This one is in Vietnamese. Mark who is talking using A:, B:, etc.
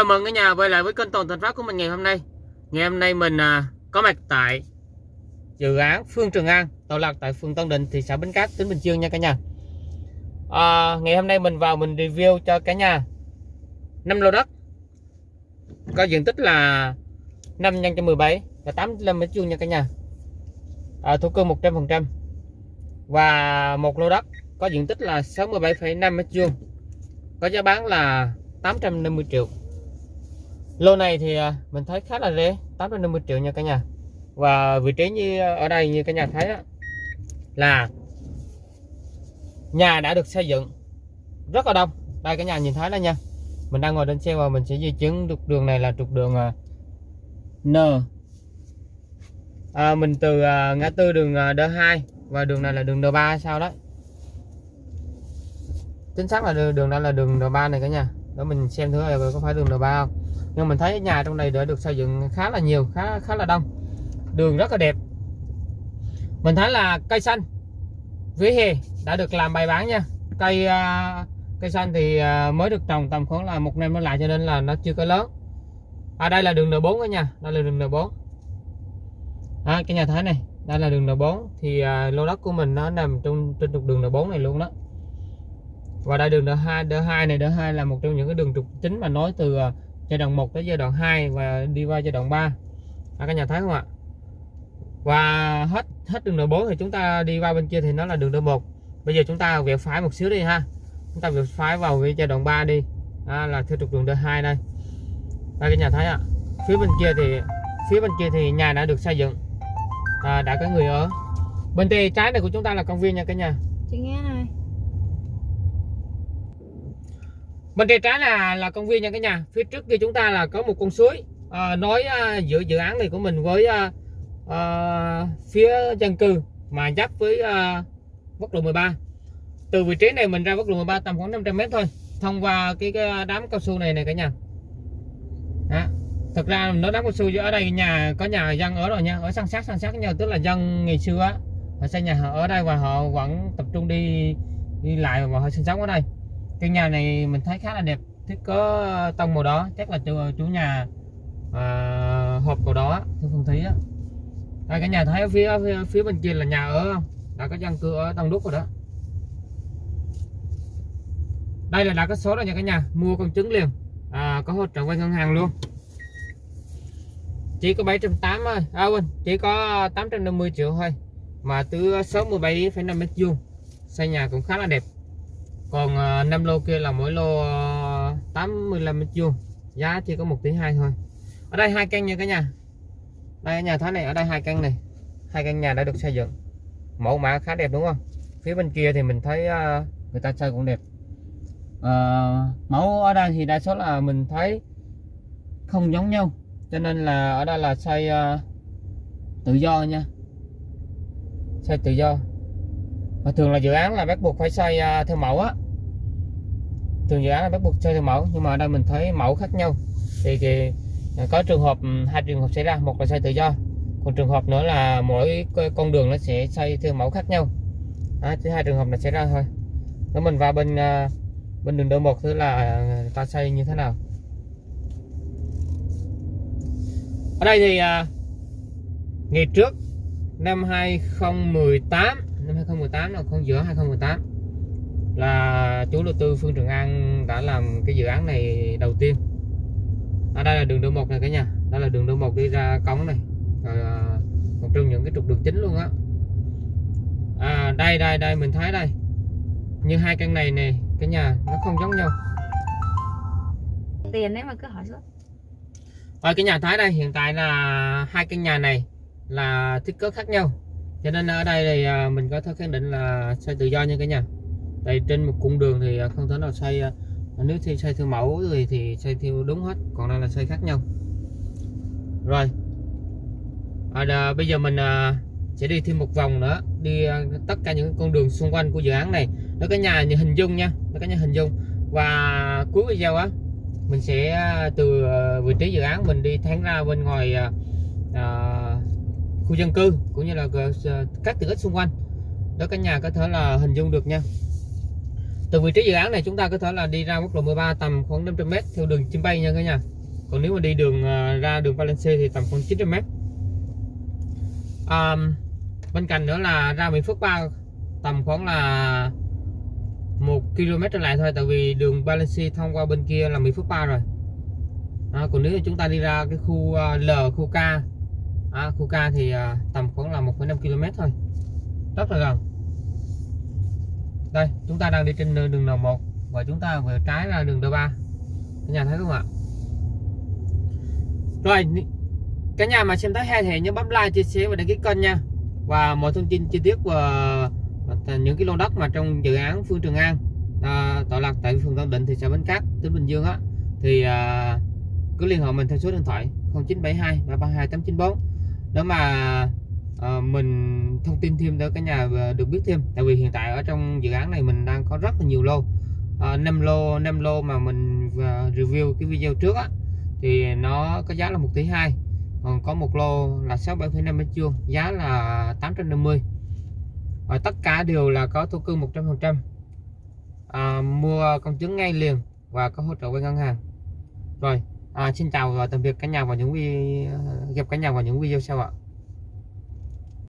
A: chào mừng cả nhà quay lại với kênh Toàn Thành Phát của mình ngày hôm nay. Ngày hôm nay mình à, có mặt tại dự án Phương Trường An, tọa lạc tại phường Tân Định, thị xã Bến Cát, tỉnh Bình Dương nha cả nhà. À, ngày hôm nay mình vào mình review cho cả nhà 5 lô đất có diện tích là 5 nhân cho 17 là 85 mét vuông nha cả nhà. À, thổ cư 100% và một lô đất có diện tích là 67,5 mét vuông có giá bán là 850 triệu lô này thì à, mình thấy khá là rẻ 850 triệu nha cả nhà. Và vị trí như à, ở đây như cả nhà thấy đó, là nhà đã được xây dựng rất là đông. Đây cả nhà nhìn thấy đó nha. Mình đang ngồi trên xe và mình sẽ di chứng trục đường này là trục đường à, N. À, mình từ à, ngã tư đường D2 và đường này là đường D3 sao đó chính xác là đường, đường đây là đường D3 này cả nhà để mình xem thử là có phải đường N3 không. Nhưng mình thấy nhà trong này đã được xây dựng khá là nhiều khá khá là đông. Đường rất là đẹp. Mình thấy là cây xanh vỉa hè đã được làm bài bán nha. Cây uh, cây xanh thì uh, mới được trồng tầm khoảng là một năm nó lại cho nên là nó chưa có lớn. Ở à, đây là đường N4 đó nha. Đây là đường N4 à, cái nhà thấy này đây là đường N4 thì uh, lô đất của mình nó nằm trong trên trục đường N4 này luôn đó và đây đường D2 D2 này D2 là một trong những cái đường trục chính mà nối từ à, giai đoạn 1 tới giai đoạn 2 và đi qua giai đoạn 3 à, các nhà thấy không ạ? Và hết hết đường D4 thì chúng ta đi qua bên kia thì nó là đường D1 bây giờ chúng ta vẹo phải một xíu đi ha. Chúng ta vẹo phải vào cái giai đoạn 3 đi. À, là theo trục đường D2 đây. Đây các nhà thấy ạ phía bên kia thì phía bên kia thì nhà đã được xây dựng. À, đã có người ở. Bên tay trái này của chúng ta là công viên nha cả nhà.
B: Chị nghe nè.
A: Bên tay trái là là công viên nha cả nhà. Phía trước kia chúng ta là có một con suối. Ờ, à, nối à, ờ, giữa dự án này của mình với à, à, phía dân cư mà giáp với à, quốc lộ 13 từ vị trí này mình ra quốc lộ 13 tầm khoảng 500 mét thôi thông qua cái, cái đám cao su này này cả nhà. Đó. thật ra nó đám cao su ở đây nhà có nhà dân ở rồi nha ở sang sát sang sát nhau tức là dân ngày xưa họ xây nhà họ ở đây và họ vẫn tập trung đi đi lại và họ sinh sống ở đây căn nhà này mình thấy khá là đẹp. Thiết có tông màu đó chắc là chủ, chủ nhà à, hộp màu đó thưa phong thí á. Đây cả nhà thấy ở phía, phía phía bên kia là nhà ở không? Đã có dân cư ở đông đúc rồi đó. Đây là đã có số rồi nha cả nhà. Mua con trứng liền. À, có hỗ trợ vay ngân hàng luôn. Chỉ có 780 thôi. À quên chỉ có 850 triệu thôi. Mà từ 67,5 mét vuông. Xây nhà cũng khá là đẹp còn à, uh, 5 lô kia là mỗi lô à, uh, 85 mét vuông. Giá chỉ có 1 tỷ 2 thôi. Ở đây hai căn nha cả nhà. Đây nhà thái này ở đây hai căn này. Hai căn nhà đã được xây dựng. Mẫu mã khá đẹp đúng không? Phía bên kia thì mình thấy uh, người ta xây cũng đẹp. Uh, mẫu ở đây thì đa số là mình thấy không giống nhau. Cho nên là ở đây là xây uh, tự do nha. Xây tự do và thường là dự án là bắt buộc phải xây à, theo mẫu á. Thường dự án là bắt buộc xây theo mẫu nhưng mà ở đây mình thấy mẫu khác nhau. Thì, thì à, có trường hợp hai trường hợp xảy ra một là xây tự do còn trường hợp nữa là mỗi con đường nó sẽ xây theo mẫu khác nhau. À, chỉ hai trường hợp là xảy ra thôi. Nếu mình vào bên à, bên đường đôi một thứ là ta xây như thế nào. Ở đây thì uh, ngày trước năm 2018 năm 2018 là con giữa 2018 là chủ đầu tư Phương Trường An đã làm cái dự án này đầu tiên. Ở đây là đường đô một này cả nhà. Đây là đường đô một đi ra cống này. Rồi, à, một trong những cái trục đường chính luôn á. À, đây đây đây mình thấy đây. Như hai căn này này cái nhà nó không giống nhau.
B: Tiền đấy mà cứ hỏi suốt
A: ở cái nhà thái đây hiện tại là hai căn nhà này là thiết kế khác nhau cho nên ở đây thì à, mình có thể khẳng định là xây tự do nha cả nhà. Đây trên một cung đường thì à, không thể nào xây à, nếu thì xây theo mẫu thì thì xây theo đúng hết còn đây là xây khác nhau. Rồi. À, đà, bây giờ mình à, sẽ đi thêm một vòng nữa đi à, tất cả những con đường xung quanh của dự án này. Đó cả nhà như hình dung nha đó cả nhà hình dung. Và cuối video á mình sẽ từ vị trí dự án mình đi thẳng ra bên ngoài à, khu dân cư cũng như là ờ, ờ, các tiện ích xung quanh. Đó cả nhà có thể là hình dung được nha. Từ vị trí dự án này chúng ta có thể là đi ra quốc lộ 13 tầm khoảng 500 m theo đường chim bay nha cả nhà. Còn nếu mà đi đường ờ, ra đường Valencia thì tầm khoảng 900 m à, bên cạnh nữa là ra Mỹ Phước 3 tầm khoảng là một km trở lại thôi tại vì đường Valencia thông qua bên kia là Mỹ Phước 3 rồi. À, còn nếu chúng ta đi ra cái khu L khu K à, khu K thì à, tầm khoảng là 1,5 km thôi. Rất là gần. Đây chúng ta đang đi trên đường N1 và chúng ta vừa trái ra đường D3 cả nhà thấy không ạ? Rồi cả nhà mà xem thấy hay thì nhớ bấm like chia sẻ và đăng ký kênh nha. Và mọi thông tin chi tiết và những cái lô đất mà trong dự án Phương Trường An à, tọa lạc tại phường Tân Định thị xã Bến Cát tỉnh Bình Dương á thì à, cứ liên hệ mình theo số điện thoại 0972 332 894 nếu mà uh, mình thông tin thêm tới cả nhà ờ, được biết thêm tại vì hiện tại ở trong dự án này mình đang có rất là nhiều lô. Ờ, uh, 5 lô 5 lô mà mình à, review cái video trước á thì nó có giá là 1 tỷ 2 còn có một lô là 67,5 mét vuông giá là 850 và tất cả đều là có thổ cư 100% à, mua công chứng ngay liền và có hỗ trợ với ngân hàng. Rồi à, xin chào và tạm biệt cả nhà vào những video gặp cả nhà vào những video sau ạ.